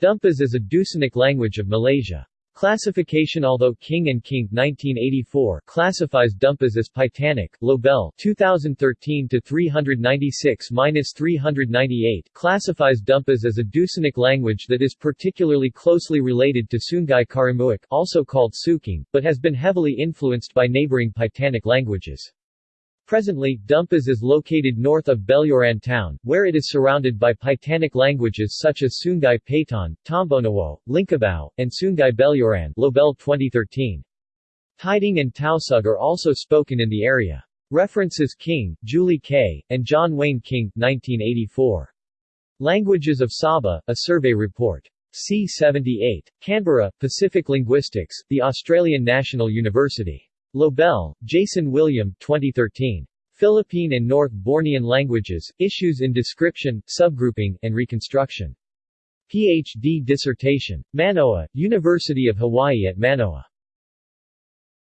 Dumpas is a Dusunic language of Malaysia. Classification Although King and King 1984 classifies Dumpas as Paitanic, Lobel 2013-396-398 classifies Dumpas as a Dusunic language that is particularly closely related to Sungai Karamuik also called Suking, but has been heavily influenced by neighboring Paitanic languages. Presently, Dumpas is located north of Beluran town, where it is surrounded by Paitanic languages such as Sungai Paitan, Tombonuwo, Lingkabau, and Sungai Beluran Lobel 2013. Tidung and Tausug are also spoken in the area. References King, Julie K., and John Wayne King, 1984. Languages of Sabah, a survey report. C78. Canberra, Pacific Linguistics, The Australian National University. Lobel, Jason William 2013. Philippine and North Bornean Languages, Issues in Description, Subgrouping, and Reconstruction. Ph.D. dissertation. Manoa, University of Hawaii at Manoa.